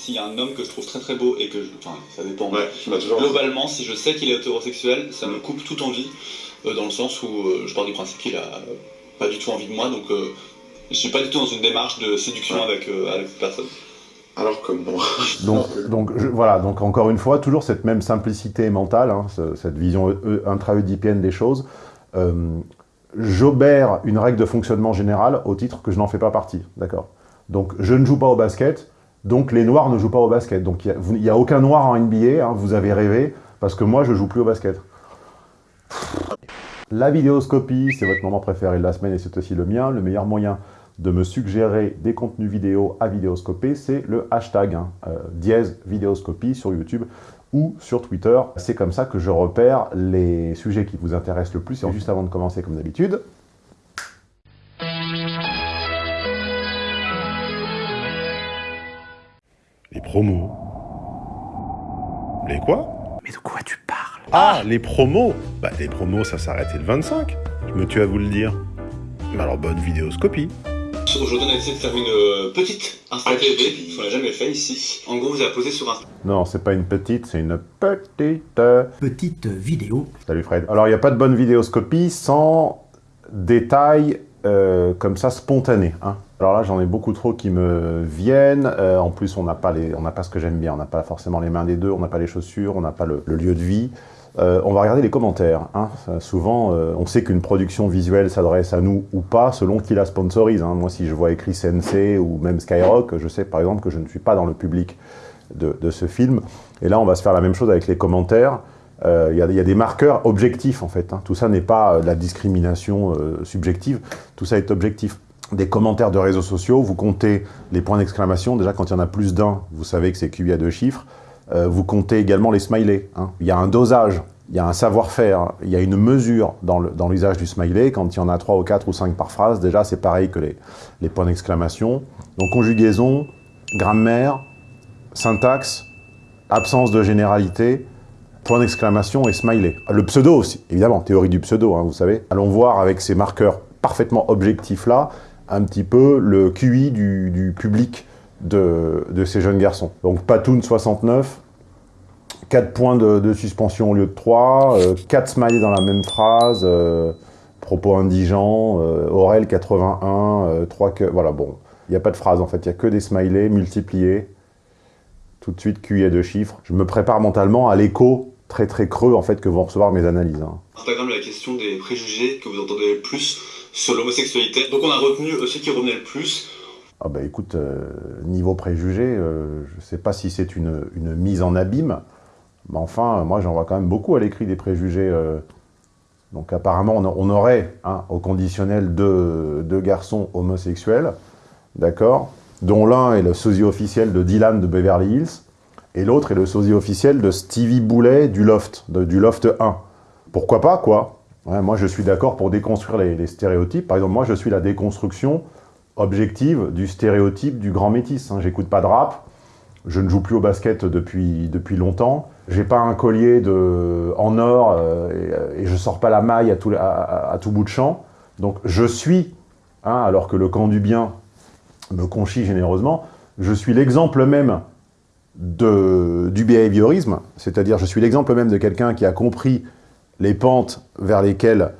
S'il y a un homme que je trouve très très beau et que je... Enfin, ça dépend. Ouais, dit. Globalement, si je sais qu'il est hétérosexuel, ça me coupe toute envie, euh, dans le sens où euh, je pars du principe qu'il a euh, pas du tout envie de moi, donc euh, je suis pas du tout dans une démarche de séduction avec, euh, avec cette personne. Alors comme moi. Donc, donc je- voilà, donc encore une fois, toujours cette même simplicité mentale, hein, ce- cette vision intra-oedipienne des choses. Euh, J'obère une règle de fonctionnement générale au titre que je n'en fais pas partie, d'accord? Donc je ne joue pas au basket, donc les noirs ne jouent pas au basket. Donc il n'y a, aucun noir en NBA, hein, vous avez rêvé, parce que moi je joue plus au basket. La vidéoscopie, c'est votre moment préféré de la semaine et c'est aussi le mien. Le meilleur moyen de me suggérer des contenus vidéo à vidéoscoper, c'est le hashtag hein, euh, dièse vidéoscopie sur YouTube ou sur Twitter. C'est comme ça que je repère les sujets qui vous intéressent le plus. Et juste avant de commencer, comme d'habitude, promos. Les quoi? Mais de quoi tu parles? Ah, les promos Bah, les promos, ça s'arrêtait le 25. Je me tue à vous le dire. Mais alors, bonne vidéoscopie. Aujourd'hui, on a décidé de faire une euh, petite Insta TV, qu'on l'a jamais fait ici. En gros, vous avez posé sur un non, c'est pas une petite, c'est une petite. euh, Petite vidéo. Salut Fred. Alors, il n'y a pas de bonne vidéoscopie sans détails euh, comme ça spontanés. hein. Alors là, j'en ai beaucoup trop qui me viennent. Euh, en plus, on n'a pas, pas ce que j'aime bien. On n'a pas forcément les mains des deux, on n'a pas les chaussures, on n'a pas le, lieu de vie. Euh, on va regarder les commentaires. hein. Souvent, on sait qu'une production visuelle s'adresse à nous ou pas, selon qui la sponsorise. hein. Moi, si je vois écrit Sensei ou même Skyrock, je sais par exemple que je ne suis pas dans le public de ce film. Et là, on va se faire la même chose avec les commentaires. Euh, Il y, a- des marqueurs objectifs, en fait. hein. Tout ça n'est pas euh, de la discrimination euh, subjective, tout ça est objectif. Des commentaires de réseaux sociaux, vous comptez les points d'exclamation. Déjà, quand il y en a plus d'un, vous savez que c'est QI à deux chiffres. Vous comptez également les smileys. hein. Il y a un dosage, il y a un savoir-faire, il y a une mesure dans l'usage du smiley. Quand il y en a trois ou quatre ou cinq par phrase, déjà, c'est pareil que les points d'exclamation. Donc, conjugaison, grammaire, syntaxe, absence de généralité, point d'exclamation et smiley. Le pseudo aussi, évidemment, théorie du pseudo, hein, vous savez. Allons voir avec ces marqueurs parfaitement objectifs-là, un petit peu le QI du, public de, de ces jeunes garçons. Donc Patoun 69, 4 points de, suspension au lieu de 3, 4 smileys dans la même phrase, euh, propos indigents, euh, Aurel 81, euh, 3 que... Voilà, bon, il n'y a pas de phrase en fait, il n'y a que des smileys multipliés tout de suite QI à deux chiffres. Je me prépare mentalement à l'écho très très creux en fait que vont recevoir mes analyses. hein. Instagram la question des préjugés que vous entendez le plus sur l'homosexualité. Donc on a retenu ceux qui revenaient le plus. Ah bah écoute, euh, niveau préjugé, euh, je sais pas si c'est une, une mise en abîme, mais enfin, moi j'en vois quand même beaucoup à l'écrit des préjugés. euh. donc apparemment, on aurait hein, au conditionnel deux, deux garçons homosexuels, d'accord, dont l'un est le sosie officiel de Dylan de Beverly Hills, et l'autre est le sosie officiel de Stevie Boulet du Loft, du Loft 1. Pourquoi pas, quoi? Moi, je suis d'accord pour déconstruire les, stéréotypes. Par exemple, moi, je suis la déconstruction objective du stéréotype du grand métis. hein. J'écoute pas de rap, je ne joue plus au basket depuis, depuis longtemps, j'ai pas un collier de, en or euh, et, et je sors pas la maille à tout bout de champ. Donc je suis, hein, alors que le camp du bien me conchit généreusement, je suis l'exemple même du behaviorisme, c'est-à-dire je suis l'exemple même de quelqu'un qui a compris les pentes vers lesquelles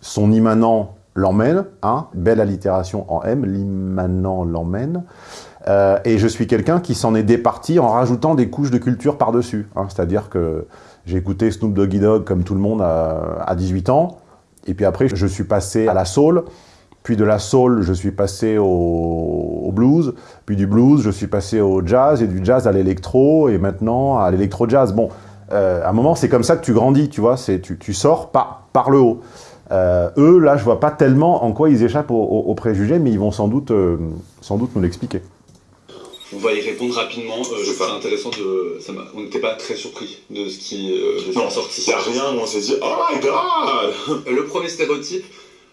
son immanent l'emmène, hein, belle allitération en M, l'immanent l'emmène, Euh, et je suis quelqu'un qui s'en est départi en rajoutant des couches de culture par-dessus, hein, c'est-à-dire que j'ai écouté Snoop Doggy Dogg comme tout le monde à, à 18 ans, et puis après je suis passé à la soul, puis de la soul je suis passé au, au blues, puis du blues je suis passé au jazz, et du jazz à l'électro, et maintenant à l'électro-jazz. Bon, euh, à un moment c'est comme ça que tu grandis, tu vois, c'est tu, tu sors par, par le haut. Euh, eux, là, je vois pas tellement en quoi ils échappent aux, aux- aux préjugés, mais ils vont sans doute, euh, sans doute nous l'expliquer. On va y répondre rapidement. Euh, je intéressant de. ça on n'était pas très surpris de ce qui, euh, est sorti. il n'y a rien où on s'est dit Oh my god Le premier stéréotype,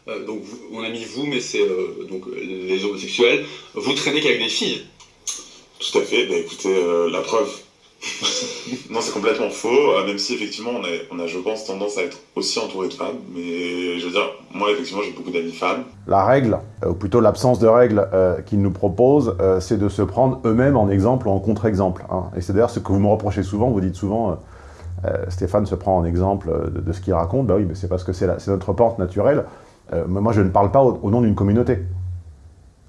euh, donc vous- on a mis vous, mais c'est euh, donc les homosexuels. Vous traînez qu'avec des filles. Tout à fait, bah écoutez, euh, la preuve. Non, c'est complètement faux, euh, même si effectivement on a, on a, je pense, tendance à être aussi entouré de femmes. Mais je veux dire, moi effectivement j'ai beaucoup d'amis femmes. La règle, euh, ou plutôt l'absence de règle euh, qu'ils nous proposent, euh, c'est de se prendre eux-mêmes en exemple ou en contre-exemple. hein. Et c'est d'ailleurs ce que vous me reprochez souvent, vous dites souvent, euh, euh, Stéphane se prend en exemple euh, de, de ce qu'il raconte, bah oui, mais c'est parce que c'est notre porte naturelle. Euh, moi je ne parle pas au, nom d'une communauté.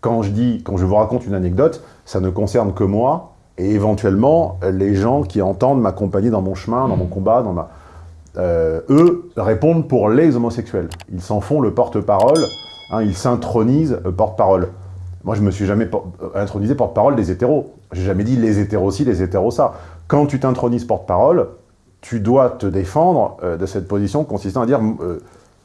Quand je dis, quand je vous raconte une anecdote, ça ne concerne que moi, et éventuellement euh, les gens qui entendent m'accompagner dans mon chemin, dans mon combat, dans ma... Euh, eux répondent pour les homosexuels. Ils s'en font le porte-parole, hein, ils s'intronisent porte-parole. Moi, je me suis jamais por- intronisé porte-parole des hétéros. J'ai jamais dit les hétéros ci, les hétéros ça. Quand tu t'intronises porte-parole, tu dois te défendre de cette position consistant à dire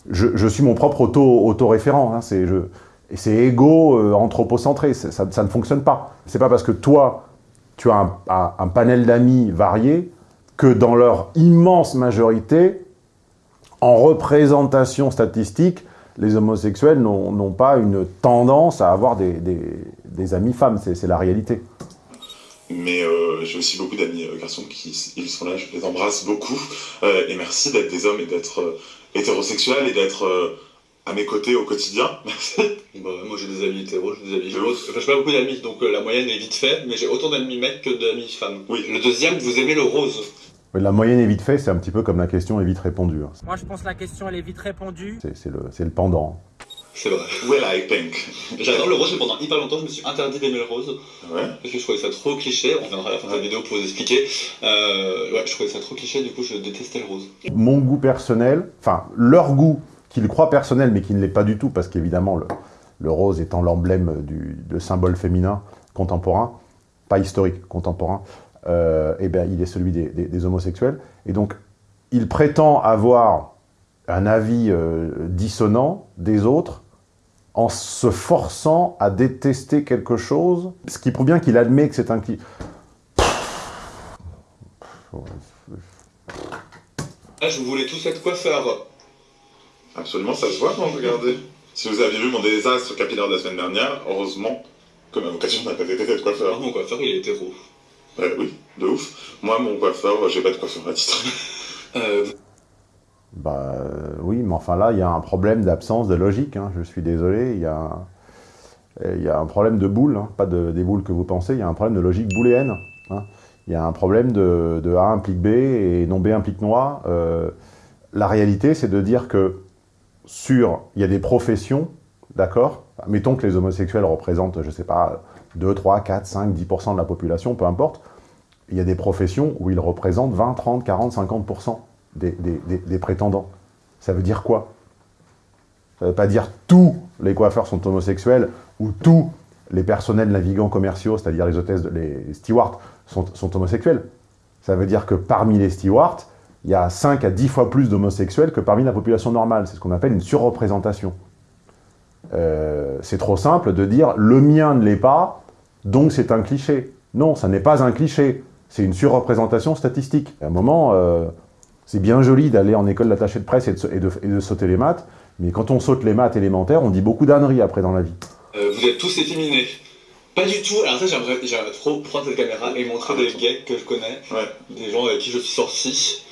je, suis mon propre auto- auto-référent. hein, c'est égo, euh, anthropocentré. Ça, ne fonctionne pas. C'est pas parce que toi, tu as un, panel d'amis variés que dans leur immense majorité, en représentation statistique, les homosexuels n'ont pas une tendance à avoir des, amis femmes. C'est c'est la réalité. Mais euh, j'ai aussi beaucoup d'amis euh, garçons qui ils sont là, je les embrasse beaucoup. Euh, et merci d'être des hommes et d'être hétérosexuels et d'être euh, à mes côtés au quotidien. Bah, moi j'ai des amis hétéros, j'ai des amis hétéros. Enfin, j'ai pas beaucoup d'amis, donc euh, la moyenne est vite fait, mais j'ai autant d'amis mecs que d'amis femmes. Oui. Le deuxième, vous aimez le rose. La moyenne est vite fait, c'est un petit peu comme la question est vite répondue. hein. Moi, je pense que la question, elle est vite répondue. C'est c'est le, c'est le pendant. C'est vrai. Well, I pink. J'adore le rose, mais pendant hyper longtemps, je me suis interdit d'aimer le rose. Ouais. Parce que je trouvais ça trop cliché. On viendra à la fin de la vidéo pour vous expliquer. Euh, ouais, je trouvais ça trop cliché, du coup, je détestais le rose. Mon goût personnel, enfin leur goût, qu'ils croient personnel mais qui ne l'est pas du tout, parce qu'évidemment le, le rose étant l'emblème du le symbole féminin contemporain, pas historique, contemporain, euh, eh bien il est celui des, des- des homosexuels. Et donc il prétend avoir un avis euh, dissonant des autres en se forçant à détester quelque chose, ce qui prouve bien qu'il admet que c'est un... Là, je voulais tous être coiffeur. Absolument, ça se voit quand vous regardez. Si vous aviez vu mon désastre capillaire de la semaine dernière, heureusement que ma vocation n'a pas été d'être coiffeur. Alors, mon coiffeur, il est hétéro. Euh, oui, de ouf. Moi, mon coiffeur, j'ai pas de coiffeur à titre. Euh, Bah euh, oui, mais enfin là, il y a un problème d'absence de logique. hein. Je suis désolé, il y a, un- problème de boule, hein. pas de, des boules que vous pensez, il y a un problème de logique booléenne. hein. Il y a un problème de, A implique B et non B implique noix. Euh, la réalité, c'est de dire que sur, il y a des professions, d'accord Mettons que les homosexuels représentent, je sais pas, 2, 3, 4, 5, 10% de la population, peu importe. Il y a des professions où ils représentent 20, 30, 40, 50% des, des- des- prétendants. Ça veut dire quoi? Ça veut pas dire tous les coiffeurs sont homosexuels ou tous les personnels navigants commerciaux, c'est-à-dire les hôtesses, les stewards, sont, sont homosexuels. Ça veut dire que parmi les stewards, il y a 5 à 10 fois plus d'homosexuels que parmi la population normale. C'est ce qu'on appelle une surreprésentation. Euh, c'est trop simple de dire le mien ne l'est pas, donc c'est un cliché. Non, ça n'est pas un cliché. C'est une surreprésentation statistique. À un moment, euh, c'est bien joli d'aller en école d'attaché de presse et de, et de- et de sauter les maths, mais quand on saute les maths élémentaires, on dit beaucoup d'âneries après dans la vie. euh, vous êtes tous efféminés. Pas du tout. Alors ça, j'aimerais trop prendre cette caméra et montrer des gays que je connais, Ouais. des gens avec qui je suis sorti,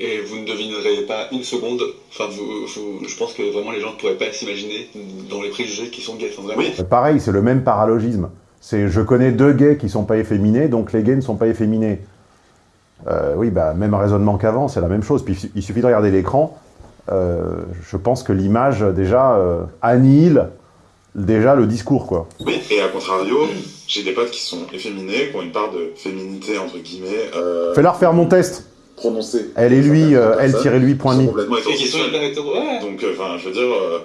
et vous ne devinerez pas une seconde. Enfin, vous, vous- je pense que vraiment les gens ne pourraient pas s'imaginer dans les préjugés qui sont gays. Enfin, vraiment. Oui. Euh, Pareil, c'est le même paralogisme. C'est je connais deux gays qui sont pas efféminés, donc les gays ne sont pas efféminés. Euh, oui, bah, même raisonnement qu'avant, c'est la même chose. Puis il suffit de regarder l'écran. Euh, je pense que l'image déjà euh, annihile déjà le discours, quoi. Oui, et à contrario, j'ai des potes qui sont efféminés, qui ont une part de féminité, entre guillemets, euh, Fais-leur faire mon test. prononcée. Elle et lui, euh, elle Personnes tiré lui qui point sont mi. complètement Et qui sont hétérosexuels. hyper hétéro. Ouais. Donc, euh, enfin, je veux dire, euh,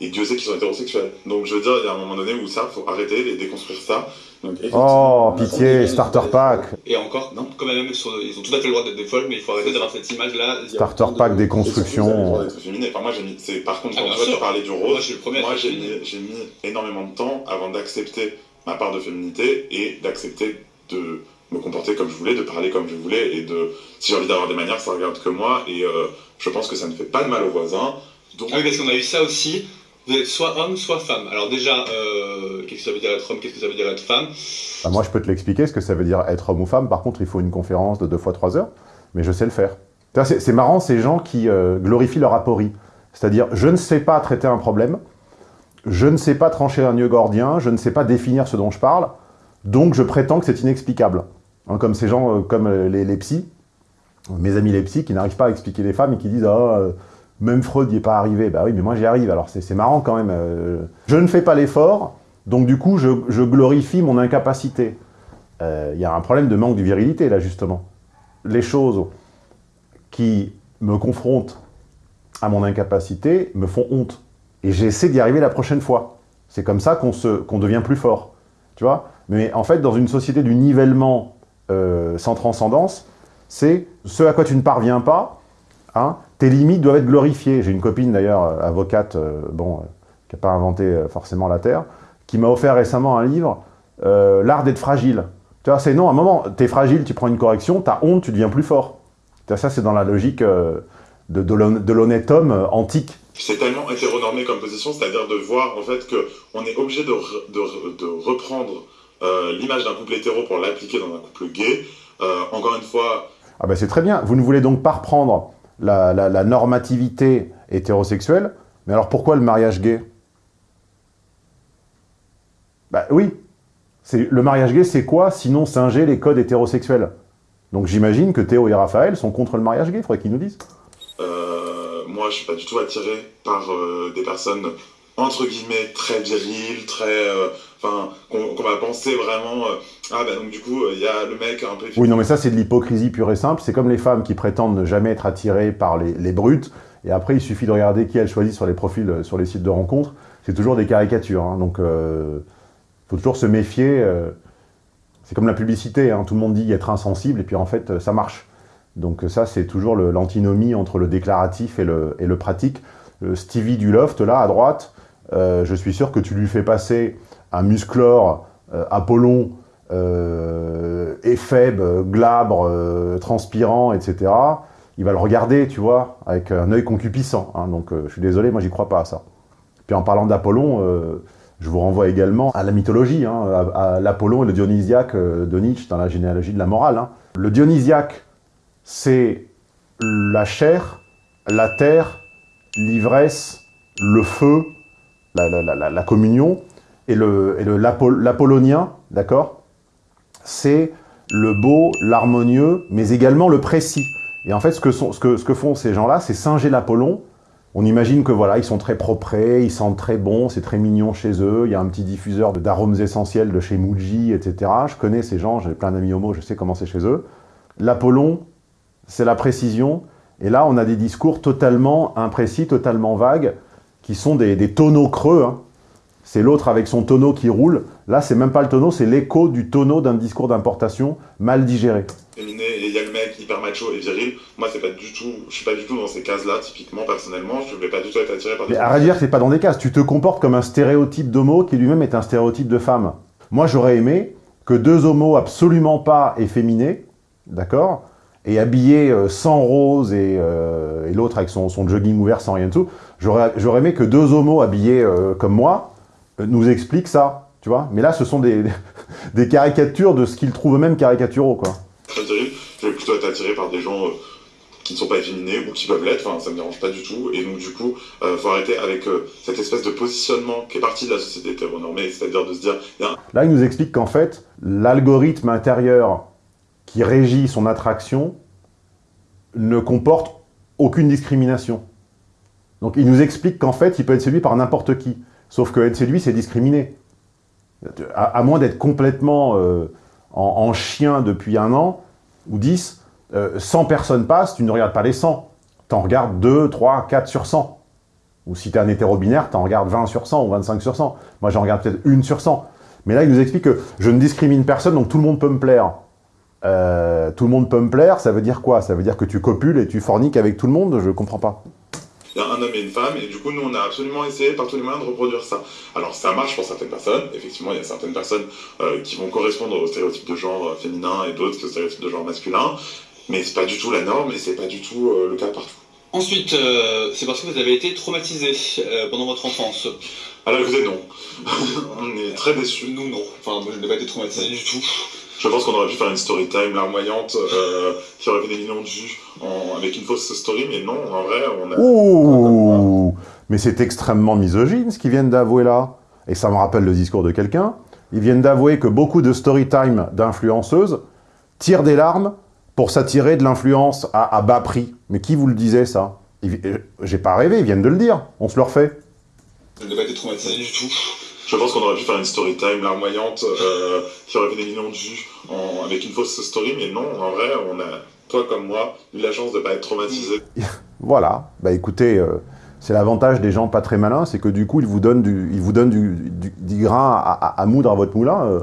et Dieu sait qu'ils sont hétérosexuels. Donc, je veux dire, il y a un moment donné où ça, faut arrêter et déconstruire ça. Donc, Oh, pitié, starter pack. Et encore, non, quand même, ils, ont tout à fait le droit d'être des folles, mais il faut arrêter d'avoir cette image-là. Il Starter de- pack le déconstruction. droit d'être féminé. Enfin, moi, j'ai mis. c'est- Par contre, Ah, quand toi, sûr. tu parlais du rose, moi, j'ai mis, j'ai mis énormément de temps avant d'accepter ma part de féminité et d'accepter de me comporter comme je voulais, de parler comme je voulais et de. Si j'ai envie d'avoir des manières, ça regarde que moi et euh, je pense que ça ne fait pas de mal aux voisins. Donc, Ah oui, parce qu'on a eu ça aussi. Vous êtes soit homme, soit femme. Alors déjà, euh, qu'est-ce que ça veut dire être homme, qu'est-ce que ça veut dire être femme? Bah, moi, je peux te l'expliquer, ce que ça veut dire être homme ou femme. Par contre, il faut une conférence de deux fois trois heures, mais je sais le faire. C'est marrant, ces gens qui euh, glorifient leur aporie. C'est-à-dire, je ne sais pas traiter un problème, je ne sais pas trancher un nœud gordien, je ne sais pas définir ce dont je parle, donc je prétends que c'est inexplicable. Hein, comme ces gens, euh, comme les, les psys, mes amis les psys, qui n'arrivent pas à expliquer les femmes et qui disent « Ah, même Freud n'y est pas arrivé. » Bah oui, mais moi j'y arrive, alors c'est marrant quand même. euh. Je ne fais pas l'effort, donc du coup, je, je glorifie mon incapacité. Euh, Il y a un problème de manque de virilité, là, justement. Les choses qui me confrontent à mon incapacité me font honte. Et j'essaie d'y arriver la prochaine fois. C'est comme ça qu'on qu'on devient plus fort. Tu vois? Mais en fait, dans une société du nivellement euh, sans transcendance, c'est ce à quoi tu ne parviens pas, hein, tes limites doivent être glorifiées. J'ai une copine d'ailleurs, euh, avocate, euh, bon, euh, qui n'a pas inventé euh, forcément la Terre, qui m'a offert récemment un livre, L'art d'être fragile. Tu vois, c'est non, à un moment, t'es fragile, tu prends une correction, t'as honte, tu deviens plus fort. Tu vois, ça, c'est dans la logique de, de l'hon- de l'honnête homme antique. C'est tellement hétéronormé comme position, c'est-à-dire de voir en fait que on est obligé de, re- de, re- de reprendre l'image d'un couple hétéro pour l'appliquer dans un couple gay. Encore une fois, Ah ben c'est très bien. Vous ne voulez donc pas reprendre la, normativité hétérosexuelle, mais alors pourquoi le mariage gay? Bah oui. Le mariage gay, c'est quoi? Sinon singer les codes hétérosexuels Donc j'imagine que Théo et Raphaël sont contre le mariage gay, il faudrait qu'ils nous disent. euh, moi je suis pas du tout attiré par euh, des personnes entre guillemets très viriles, très, euh, enfin, qu'on va penser vraiment, ah bah donc du coup il y a le mec un peu. Oui, non, mais ça, c'est de l'hypocrisie pure et simple. C'est comme les femmes qui prétendent ne jamais être attirées par les, les brutes, et après, il suffit de regarder qui elles choisissent sur les profils, euh, sur les sites de rencontres. C'est toujours des caricatures, hein. donc il faut toujours se méfier. euh, c'est comme la publicité, hein. tout le monde dit être insensible, et puis en fait, euh, ça marche. Donc euh, ça, c'est toujours l'antinomie entre le déclaratif et le, et le pratique. Euh, Stevie du Loft, là, à droite, euh, je suis sûr que tu lui fais passer un musclore euh, Apollon, euh, éphèbe, euh, glabre, euh, transpirant, etc. Il va le regarder, tu vois, avec un œil concupiscent. hein. donc euh, je suis désolé, moi j'y crois pas à ça. Puis en parlant d'Apollon, euh, je vous renvoie également à la mythologie, hein, à, l'Apollon et le Dionysiaque de Nietzsche dans la généalogie de la morale. hein. Le Dionysiaque, c'est la chair, la terre, l'ivresse, le feu, la, communion, et et le- l'apollonien, d'accord C'est le beau, l'harmonieux, mais également le précis. Et en fait, ce que, font ces gens-là, c'est singer l'Apollon. On imagine que voilà, ils sont très propres, ils sentent très bon, c'est très mignon chez eux, il y a un petit diffuseur d'arômes essentiels de chez Muji, etc. Je connais ces gens, j'ai plein d'amis homo, je sais comment c'est chez eux. L'Apollon, c'est la précision, et là, on a des discours totalement imprécis, totalement vagues, qui sont des, des tonneaux creux. hein. C'est l'autre avec son tonneau qui roule. Là, c'est même pas le tonneau, c'est l'écho du tonneau d'un discours d'importation mal digéré. féminin et il y a le mec hyper macho et viril. Moi, c'est pas du tout, je suis pas du tout dans ces cases-là, typiquement, personnellement. Je vais pas du tout être attiré par des Mais à dire, c'est pas dans des cases. Tu te comportes comme un stéréotype d'homo qui lui-même est un stéréotype de femme. Moi, j'aurais aimé que deux homos absolument pas efféminés, d'accord et habillés euh, sans rose et, euh, et l'autre avec son, son jogging ouvert sans rien dessous, j'aurais j'aurais aimé que deux homos habillés euh, comme moi nous expliquent ça, tu vois Mais là, ce sont des, des caricatures de ce qu'ils trouvent eux-mêmes caricaturaux, quoi. très. Je vais plutôt être attiré par des gens euh, qui ne sont pas efféminés ou qui peuvent l'être. Enfin, ça me dérange pas du tout. Et donc, du coup, euh, faut arrêter avec euh, cette espèce de positionnement qui est partie de la société hétéronormée, c'est-à-dire de se dire, il un Là, il nous explique qu'en fait, l'algorithme intérieur qui régit son attraction ne comporte aucune discrimination. Donc il nous explique qu'en fait, il peut être séduit par n'importe qui. Sauf que être séduit, c'est discriminer. À, à moins d'être complètement euh, en, en chien depuis un an, ou 10, euh, 100 personnes passent, tu ne regardes pas les 100. Tu en regardes 2, 3, 4 sur 100. Ou si tu es un hétéro-binaire, tu en regardes 20 sur 100 ou 25 sur 100. Moi, j'en regarde peut-être une sur 100. Mais là, il nous explique que je ne discrimine personne, donc tout le monde peut me plaire. Euh, tout le monde peut me plaire, ça veut dire quoi? Ça veut dire que tu copules et tu forniques avec tout le monde? Je comprends pas. Il y a un homme et une femme, et du coup, nous, on a absolument essayé par tous les moyens de reproduire ça. Alors, ça marche pour certaines personnes. Effectivement, il y a certaines personnes euh, qui vont correspondre aux stéréotypes de genre euh, féminin et d'autres aux stéréotypes de genre masculin. Mais c'est pas du tout la norme et c'est pas du tout euh, le cas partout. Ensuite, euh, c'est parce que vous avez été traumatisé euh, pendant votre enfance. Alors écoutez, non. on est très déçus. Nous, non. Enfin, moi, je n'ai pas été traumatisé du tout. Je pense qu'on aurait pu faire une story time larmoyante euh, qui aurait fait des millions de vues en- avec une fausse story, mais non, en vrai, on a. Ouh Mais c'est extrêmement misogyne ce qu'ils viennent d'avouer là. Et ça me rappelle le discours de quelqu'un. Ils viennent d'avouer que beaucoup de story time d'influenceuses tirent des larmes pour s'attirer de l'influence à, à bas prix. Mais qui vous le disait ça? Euh, J'ai pas rêvé, ils viennent de le dire. On se le refait. Je n'ai pas été traumatisé du tout. Je pense qu'on aurait pu faire une story time larmoyante euh, qui aurait fait des millions de vues avec une fausse story, mais non, en vrai, on a, toi comme moi, eu la chance de pas être traumatisé. Voilà. Bah écoutez, euh, c'est l'avantage des gens pas très malins, c'est que du coup, ils vous donnent du, ils vous donnent du, grain à, moudre à votre moulin. Euh,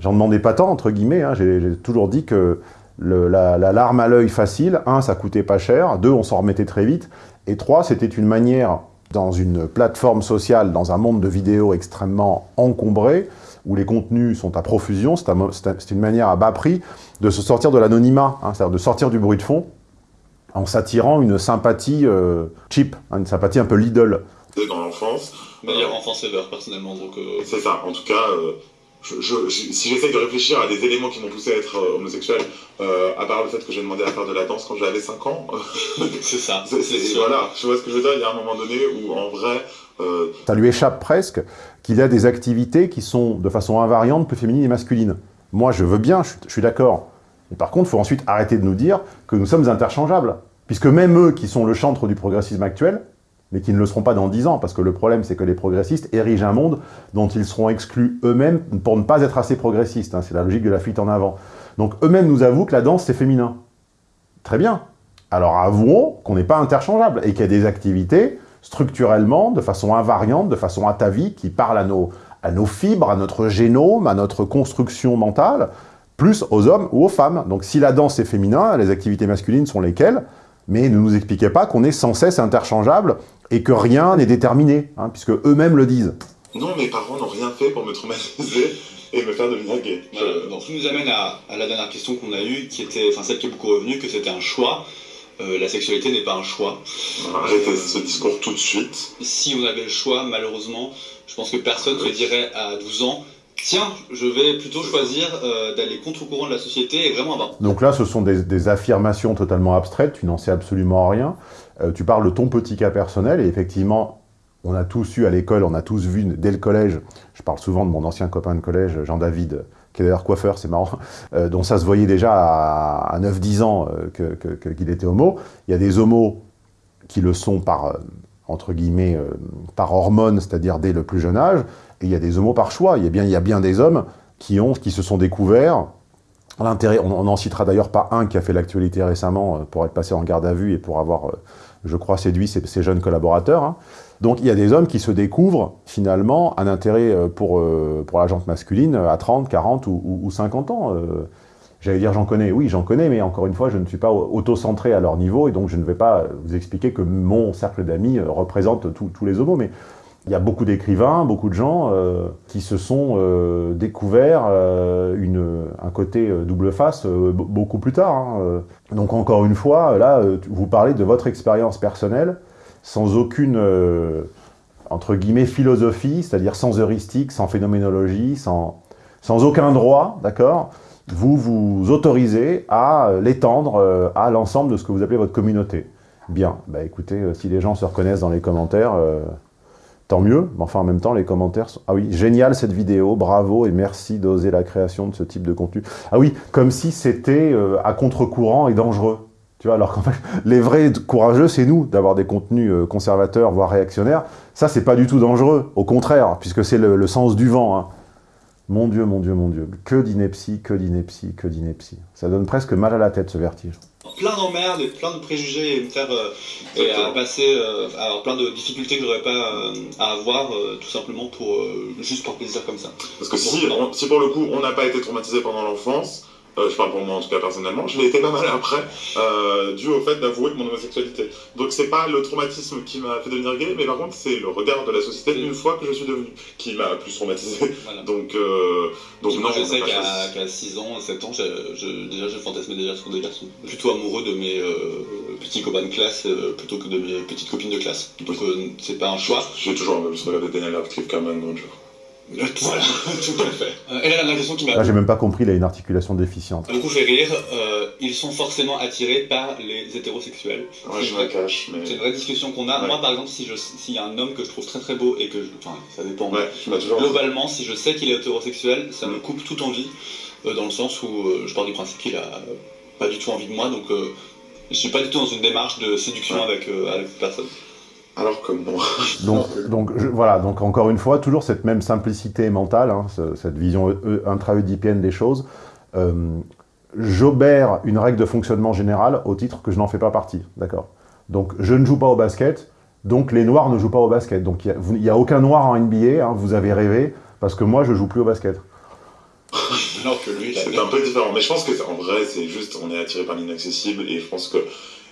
J'en demandais pas tant, entre guillemets. hein. J'ai toujours dit que la, la larme à l'œil facile, un, ça coûtait pas cher, deux, on s'en remettait très vite, et trois, c'était une manière, dans une plateforme sociale, dans un monde de vidéos extrêmement encombré, où les contenus sont à profusion, c'est une manière à bas prix de se sortir de l'anonymat, hein, c'est-à-dire de sortir du bruit de fond, en s'attirant une sympathie euh, cheap, hein, une sympathie un peu Lidl. dans l'enfance. Meilleure enfance ever, personnellement. Donc, euh, C'est ça, en tout cas, euh, je, je- je- si j'essaye de réfléchir à des éléments qui m'ont poussé à être euh, homosexuel, euh, à part le fait que j'ai demandé à faire de la danse quand j'avais 5 ans, c'est ça. voilà, je vois ce que je veux dire, il y a un moment donné où en vrai, euh, Ça lui échappe presque qu'il y a des activités qui sont de façon invariante plus féminines et masculines. Moi, je veux bien, je, suis- je suis d'accord. Mais par contre, il faut ensuite arrêter de nous dire que nous sommes interchangeables. Puisque même eux, qui sont le chantre du progressisme actuel, mais qui ne le seront pas dans 10 ans, parce que le problème, c'est que les progressistes érigent un monde dont ils seront exclus eux-mêmes pour ne pas être assez progressistes. hein. C'est la logique de la fuite en avant. Donc eux-mêmes nous avouent que la danse, c'est féminin. Très bien. Alors avouons qu'on n'est pas interchangeable et qu'il y a des activités structurellement, de façon invariante, de façon atavique, qui parlent à nos, à nos fibres, à notre génome, à notre construction mentale, plus aux hommes ou aux femmes. Donc si la danse est féminin, les activités masculines sont lesquelles? Mais ne nous expliquez pas qu'on est sans cesse interchangeable et que rien n'est déterminé, hein, puisque eux-mêmes le disent. non, mes parents n'ont rien fait pour me traumatiser et me faire devenir gay. Voilà. Je- Donc, ce qui nous amène à, à la dernière question qu'on a eue, qui était, enfin celle qui est beaucoup revenue, que c'était un choix. Euh, la sexualité n'est pas un choix. Arrêtez ce discours tout de suite. Si on avait le choix, malheureusement, je pense que personne ne dirait à 12 ans Tiens, je vais plutôt choisir euh, d'aller contre-courant de la société et vraiment avoir. Donc là, ce sont des, affirmations totalement abstraites, tu n'en sais absolument rien. Euh, tu parles de ton petit cas personnel, et effectivement, on a tous eu à l'école, on a tous vu dès le collège, je parle souvent de mon ancien copain de collège, Jean-David, qui est d'ailleurs coiffeur, c'est marrant, euh, dont ça se voyait déjà à, à 9-10 ans qu'il était homo. Il y a des homos qui le sont par, entre guillemets, euh, par hormones, c'est-à-dire dès le plus jeune âge, et il y a des homos par choix. Il y a bien, des hommes qui, ont, qui se sont découverts L'intérêt, on n'en citera d'ailleurs pas un qui a fait l'actualité récemment euh, pour être passé en garde à vue et pour avoir, euh, je crois, séduit ses, jeunes collaborateurs. hein. Donc il y a des hommes qui se découvrent finalement un intérêt pour, pour la jante masculine à 30, 40 ou, ou- ou 50 ans. J'allais dire j'en connais, oui j'en connais, mais encore une fois je ne suis pas auto-centré à leur niveau et donc je ne vais pas vous expliquer que mon cercle d'amis euh, représente tous les homos. Mais il y a beaucoup d'écrivains, beaucoup de gens euh, qui se sont euh, découverts une, un côté double face be- beaucoup plus tard. hein. Donc encore une fois, là, vous parlez de votre expérience personnelle sans aucune, entre guillemets, philosophie, c'est-à-dire sans heuristique, sans phénoménologie, sans, sans aucun droit, d'accord? Vous vous autorisez à euh, l'étendre euh, à l'ensemble de ce que vous appelez votre communauté. Bien, bah écoutez, euh, si les gens se reconnaissent dans les commentaires... Tant mieux, mais enfin en même temps les commentaires sont... Ah oui, génial cette vidéo, bravo et merci d'oser la création de ce type de contenu. Ah oui, comme si c'était à contre-courant et dangereux. Tu vois, alors qu'en fait, les vrais courageux, c'est nous, d'avoir des contenus conservateurs, voire réactionnaires. Ça, c'est pas du tout dangereux, au contraire, puisque c'est le, le sens du vent. hein. Mon Dieu, mon Dieu, mon Dieu, que d'ineptie, que d'ineptie, que d'ineptie. Ça donne presque mal à la tête, ce vertige. plein d'emmerdes et plein de préjugés et me faire euh, et à passer euh, à plein de difficultés que j'aurais pas euh, à avoir euh, tout simplement pour euh, juste pour plaisir comme ça. Parce que si, on- si pour le coup on n'a pas été traumatisé pendant l'enfance, euh, je parle pour moi en tout cas personnellement, je l'ai été pas mal après, euh, dû au fait d'avouer mon homosexualité. Donc c'est pas le traumatisme qui m'a fait devenir gay, mais par contre c'est le regard de la société une fois que je suis devenu qui m'a plus traumatisé. Voilà. Donc, euh, donc non, je sais qu'à qu'à 6 ans, 7 ans, je, je- déjà, je fantasmais déjà sur des garçons. Plutôt amoureux de mes euh, petits copains de classe euh, plutôt que de mes petites copines de classe. Donc, c'est pas un choix. J'ai toujours regardé Daniel Radcliffe qu'Herman Granger. Voilà, tout à fait. Euh, et là, la question qui m'a Là, j'ai même pas compris, il a une articulation déficiente. beaucoup fait rire, euh, ils sont forcément attirés par les hétérosexuels. Ouais, C'est je me cache, mais. C'est une vraie discussion qu'on a. Ouais. Moi, par exemple, si je- s'il y a un homme que je trouve très très beau et que je. Enfin, ça dépend. Ouais, tu m'as toujours. Globalement, si je sais qu'il est hétérosexuel, ça me coupe toute envie, euh, dans le sens où euh, je pars du principe qu'il a euh, pas du tout envie de moi, donc euh, je suis pas du tout dans une démarche de séduction Ouais. avec, euh, avec cette personne. Alors que moi. Donc, donc je- voilà, donc encore une fois, toujours cette même simplicité mentale, hein, ce- cette vision euh, intra-oedipienne des choses. Euh, J'obère une règle de fonctionnement générale au titre que je n'en fais pas partie, d'accord? Donc je ne joue pas au basket, donc les noirs ne jouent pas au basket. Donc il n'y a, aucun noir en NBA, hein, vous avez rêvé, parce que moi je joue plus au basket. Alors que lui, C'est un peu différent, mais je pense que en vrai, c'est juste, on est attiré par l'inaccessible, et je pense que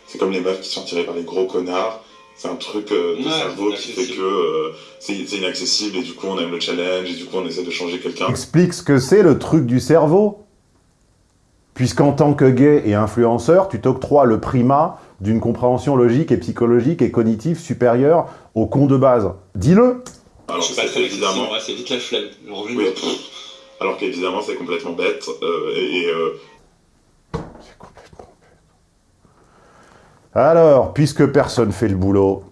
c'est comme les meufs qui sont attirées par les gros connards. C'est un truc euh, de Ouais, cerveau qui fait que euh, c'est inaccessible, et du coup, on aime le challenge, et du coup, on essaie de changer quelqu'un. Explique ce que c'est le truc du cerveau. Puisqu'en tant que gay et influenceur, tu t'octroies le primat d'une compréhension logique et psychologique et cognitive supérieure au con de base. Dis-le Alors, je suis pas très évidemment, c'est vite la flemme. Oui. alors qu'évidemment, c'est complètement bête, euh, et, et, euh, C'est complètement bête. Alors, puisque personne fait le boulot,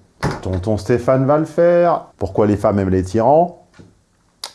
tonton Stéphane va le faire. Pourquoi les femmes aiment les tyrans?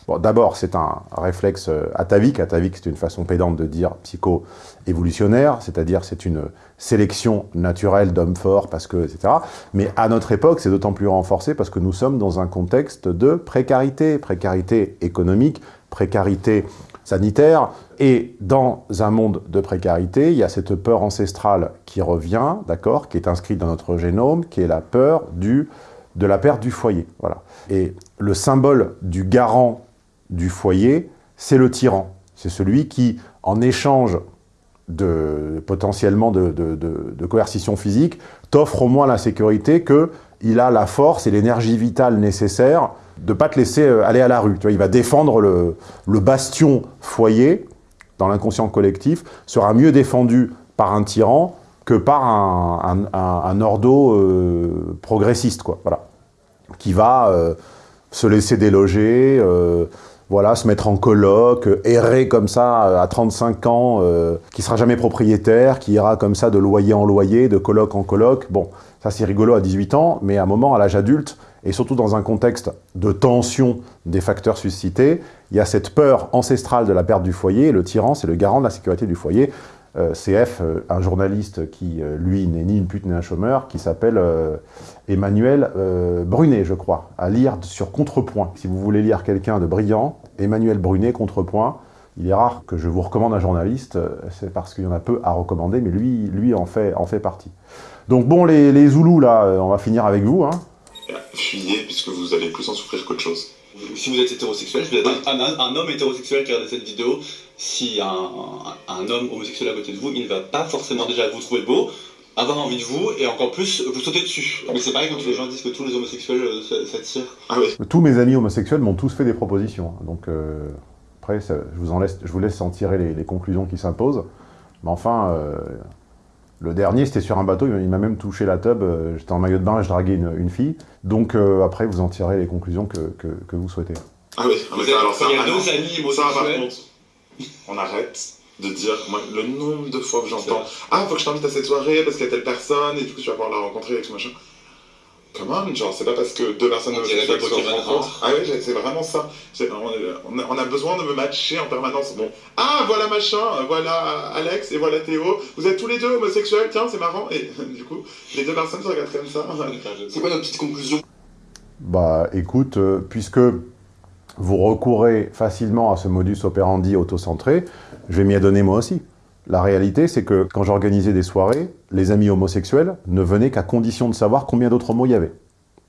Bon, d'abord, c'est un réflexe euh, atavique. Atavique, c'est une façon pédante de dire psycho-évolutionnaire, c'est-à-dire c'est une sélection naturelle d'hommes forts, parce que, etc. Mais à notre époque, c'est d'autant plus renforcé parce que nous sommes dans un contexte de précarité, précarité économique, précarité sanitaire. Et dans un monde de précarité, il y a cette peur ancestrale qui revient, d'accord, qui est inscrite dans notre génome, qui est la peur du, de la perte du foyer. Voilà. Et le symbole du garant du foyer, c'est le tyran. C'est celui qui, en échange de, potentiellement de, de- coercition physique, t'offre au moins la sécurité qu'il a la force et l'énergie vitale nécessaire de ne pas te laisser euh, aller à la rue. Tu vois, il va défendre le, bastion foyer, dans l'inconscient collectif, sera mieux défendu par un tyran que par un, ordo euh, progressiste, quoi. Voilà. Qui va euh, se laisser déloger, voilà, se mettre en coloc, euh, errer comme ça à 35 ans, qui sera jamais propriétaire, qui ira comme ça de loyer en loyer, de coloc en coloc. Bon, ça c'est rigolo à 18 ans, mais à un moment, à l'âge adulte, et surtout dans un contexte de tension des facteurs suscités, il y a cette peur ancestrale de la perte du foyer, le tyran, c'est le garant de la sécurité du foyer. Euh, CF, euh, un journaliste qui, euh, lui, n'est ni une pute ni un chômeur, qui s'appelle euh, Emmanuel Brunet, je crois, à lire sur Contrepoint. Si vous voulez lire quelqu'un de brillant, Emmanuel Brunet, Contrepoint, il est rare que je vous recommande un journaliste, c'est parce qu'il y en a peu à recommander, mais lui, lui en, fait, en fait partie. Donc bon, les, les Zoulous, là, on va finir avec vous. Hein. Fuyez, puisque vous allez plus en souffrir qu'autre chose. Si vous êtes hétérosexuel, je vous êtes un, un- un homme hétérosexuel qui regarde cette vidéo, si un, un- un homme homosexuel à côté de vous, il ne va pas forcément déjà vous trouver beau, avoir envie de vous, et encore plus vous sauter dessus. Mais c'est pareil quand les gens disent que tous les homosexuels euh, s'attirent. Ah oui, Tous mes amis homosexuels m'ont tous fait des propositions. hein. Donc euh, après, ça- je, vous en laisse, je vous laisse en tirer les, les conclusions qui s'imposent. Mais enfin, euh, le dernier, c'était sur un bateau, il m'a même touché la tub. euh, J'étais en maillot de bain et je draguais une, une fille. Donc euh, après, vous en tirez les conclusions que, que- que vous souhaitez. ah oui, Vous alors ça, il y a deux amis Ça, par contre, on arrête de dire, moi, le nombre de fois que j'entends. Ah, faut que je t'invite à cette soirée parce qu'il y a telle personne et du coup tu vas pouvoir la rencontrer et tout machin. Comment Genre, c'est pas parce que deux personnes se rencontrent. Ah oui, c'est vraiment ça. A, on a besoin de me matcher en permanence. Bon, ah, voilà machin, voilà Alex et voilà Théo. Vous êtes tous les deux homosexuels, tiens, c'est marrant. Et du coup, les deux personnes se regardent comme ça. C'est quoi notre petite conclusion? Bah écoute, euh, puisque vous recourez facilement à ce modus operandi autocentré, je vais m'y adonner moi aussi. La réalité, c'est que quand j'organisais des soirées, les amis homosexuels ne venaient qu'à condition de savoir combien d'autres homos il y avait.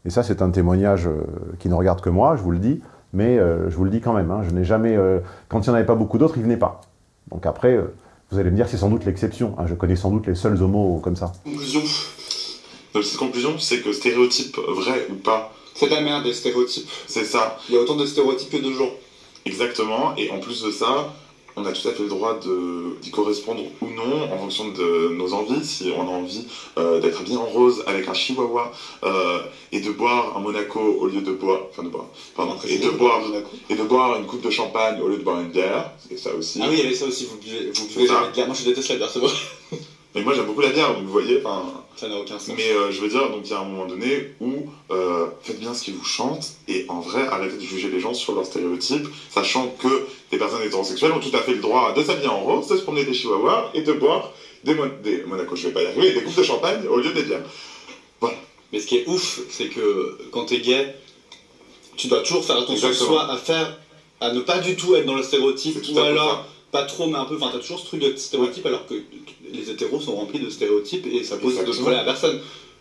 Et ça, c'est un témoignage euh, qui ne regarde que moi, je vous le dis, mais euh, je vous le dis quand même. hein, je n'ai jamais... euh, quand il n'y en avait pas beaucoup d'autres, ils venaient pas. Donc après, euh, Vous allez me dire que c'est sans doute l'exception. hein. Je connais sans doute les seuls homos comme ça. Conclusion. Donc, cette conclusion, c'est que stéréotype vrai ou pas, C'est de la merde, des stéréotypes. c'est ça, Il y a autant de stéréotypes que de gens. exactement. Et en plus de ça, on a tout à fait le droit de- d'y correspondre ou non en fonction de nos envies. Si on a envie euh, d'être bien en rose avec un chihuahua euh, et de boire un Monaco au lieu de boire, enfin de boire, pardon, et de boire et de boire une coupe de champagne au lieu de boire une bière, c'est ça aussi. Ah oui, il y avait ça aussi, vous buvez, vous buvez jamais de bière. Moi je déteste la bière, c'est vrai. Mais moi j'aime beaucoup la bière, donc vous voyez, enfin. Ça n'a aucun sens. Mais euh, je veux dire, donc il y a un moment donné où euh, faites bien ce qui vous chante et en vrai arrêtez de juger les gens sur leurs stéréotypes, sachant que des personnes hétérosexuelles ont tout à fait le droit de s'habiller en rose, de se promener des chihuahuas et de boire des, mon- des Monaco, je vais pas y arriver, des coupes de champagne au lieu des bières. Mais ce qui est ouf, c'est que quand t'es gay, tu dois toujours faire attention Exactement. soit à faire, à ne pas du tout être dans le stéréotype, ou alors pas trop, mais un peu. Enfin, t'as toujours ce truc de stéréotype, alors que les hétéros sont remplis de stéréotypes et ça pose de problème à personne.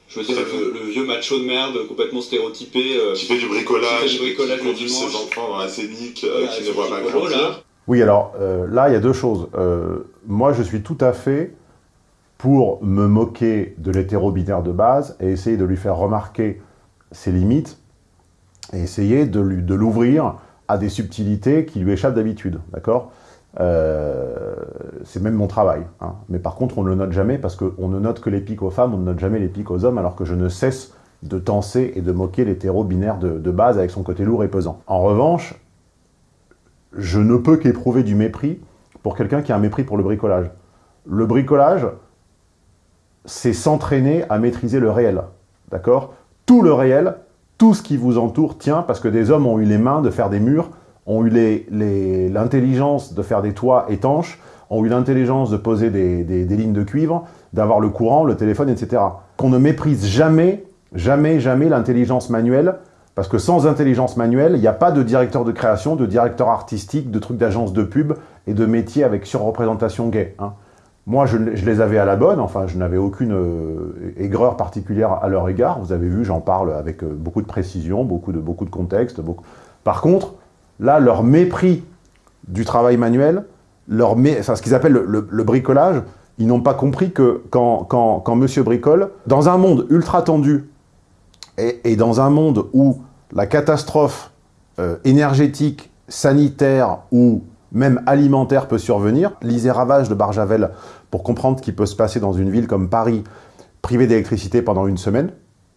Je veux dire, le, le vieux macho de merde, complètement stéréotypé. euh, Qui fait du bricolage, Qui fait du bricolage qui le conduit ses enfants dans la scénique, euh, qui ne voit pas grandir. là. Oui, alors euh, là, il y a deux choses. Euh, moi, je suis tout à fait pour me moquer de l'hétéro-binaire de base et essayer de lui faire remarquer ses limites et essayer de lui- de l'ouvrir à des subtilités qui lui échappent d'habitude, d'accord? Euh, C'est même mon travail. hein. Mais par contre, on ne le note jamais parce qu'on ne note que les pics aux femmes, on ne note jamais les pics aux hommes, alors que je ne cesse de tenser et de moquer l'hétéro-binaire de, de base avec son côté lourd et pesant. En revanche, je ne peux qu'éprouver du mépris pour quelqu'un qui a un mépris pour le bricolage. Le bricolage, c'est s'entraîner à maîtriser le réel. D'accord? Tout le réel, tout ce qui vous entoure tient parce que des hommes ont eu les mains de faire des murs, ont eu l'intelligence de faire des toits étanches, ont eu l'intelligence de poser des, lignes de cuivre, d'avoir le courant, le téléphone, etc. Qu'on ne méprise jamais, jamais, jamais l'intelligence manuelle, parce que sans intelligence manuelle, il n'y a pas de directeur de création, de directeur artistique, de trucs d'agence de pub et de métiers avec surreprésentation gay. hein. Moi, je, je les avais à la bonne, enfin, je n'avais aucune euh, aigreur particulière à leur égard. Vous avez vu, j'en parle avec euh, beaucoup de précision, beaucoup de, beaucoup de contexte. beaucoup- Par contre, là, leur mépris du travail manuel, leur ce qu'ils appellent le, bricolage, ils n'ont pas compris que quand, quand, monsieur bricole, dans un monde ultra tendu et, et dans un monde où la catastrophe euh, énergétique, sanitaire ou même alimentaire peut survenir, lisez Ravage de Barjavel pour comprendre ce qui peut se passer dans une ville comme Paris, privée d'électricité pendant une semaine,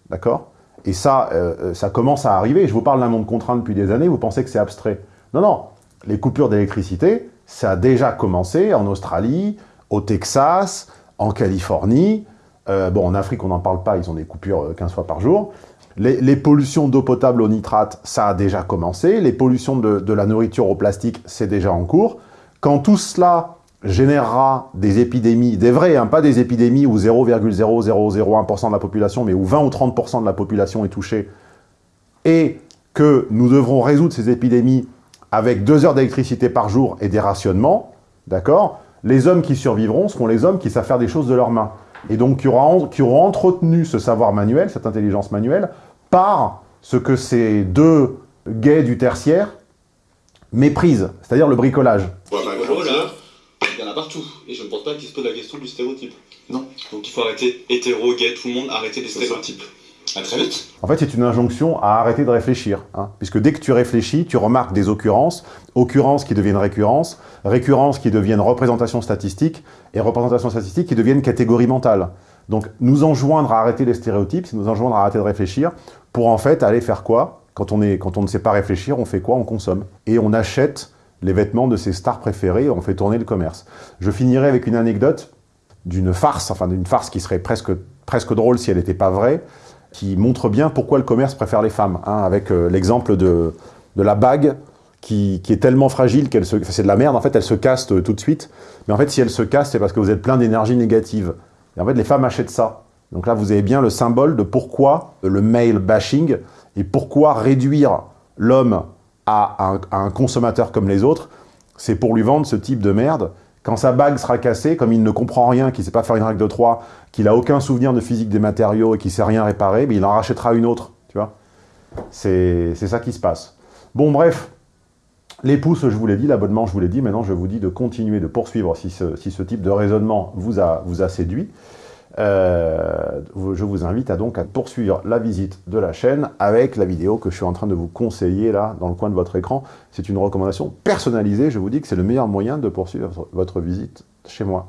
d'accord? Et ça, euh, euh, ça commence à arriver. Je vous parle d'un monde contraint depuis des années, vous pensez que c'est abstrait. Non, non, les coupures d'électricité, ça a déjà commencé en Australie, au Texas, en Californie. Euh, bon, en Afrique, on n'en parle pas, ils ont des coupures euh, 15 fois par jour. Les, les pollutions d'eau potable au nitrate, ça a déjà commencé. Les pollutions de, de la nourriture au plastique, c'est déjà en cours. Quand tout cela générera des épidémies, des vraies, hein, pas des épidémies où 0,0001% de la population, mais où 20 ou 30% de la population est touchée, et que nous devrons résoudre ces épidémies avec deux heures d'électricité par jour et des rationnements, d'accord Les hommes qui survivront seront les hommes qui savent faire des choses de leurs mains. Et donc qui auront, entretenu ce savoir manuel, cette intelligence manuelle, par ce que ces deux gays du tertiaire méprisent, c'est-à-dire le bricolage voit pas Voilà, grandir. là, il y en a partout. Et je ne pense pas qu'il se pose la question du stéréotype. Non. Donc il faut arrêter hétéro, gay, tout le monde, arrêter les stéréotypes. À très vite. En fait, c'est une injonction à arrêter de réfléchir. hein, puisque dès que tu réfléchis, tu remarques des occurrences, occurrences qui deviennent récurrences, récurrences qui deviennent représentation statistique, et représentation statistique qui deviennent catégorie mentale. Donc, nous enjoindre à arrêter les stéréotypes, c'est nous enjoindre à arrêter de réfléchir, pour en fait aller faire quoi? Quand on, est, quand on ne sait pas réfléchir, on fait quoi? On consomme. Et on achète les vêtements de ses stars préférées, et on fait tourner le commerce. Je finirai avec une anecdote d'une farce, enfin d'une farce qui serait presque, presque drôle si elle n'était pas vraie, qui montre bien pourquoi le commerce préfère les femmes, hein, avec euh, l'exemple de, de la bague qui, qui est tellement fragile qu'elle se... enfin, c'est de la merde, en fait, elle se casse euh, tout de suite. Mais en fait, si elle se casse, c'est parce que vous êtes plein d'énergie négative. Et en fait, les femmes achètent ça. Donc là, vous avez bien le symbole de pourquoi le male bashing et pourquoi réduire l'homme à un, consommateur comme les autres, c'est pour lui vendre ce type de merde. Quand sa bague sera cassée, comme il ne comprend rien, qu'il ne sait pas faire une règle de 3, qu'il n'a aucun souvenir de physique des matériaux et qu'il ne sait rien réparer, mais il en rachètera une autre, tu vois. C'est c'est ça qui se passe. Bon, bref, Les pouces, je vous l'ai dit, l'abonnement, je vous l'ai dit. Maintenant, je vous dis de continuer, de poursuivre si ce, si ce type de raisonnement vous a, vous a séduit. Euh, je vous invite à donc à poursuivre la visite de la chaîne avec la vidéo que je suis en train de vous conseiller là, dans le coin de votre écran. C'est une recommandation personnalisée, je vous dis que c'est le meilleur moyen de poursuivre votre visite chez moi.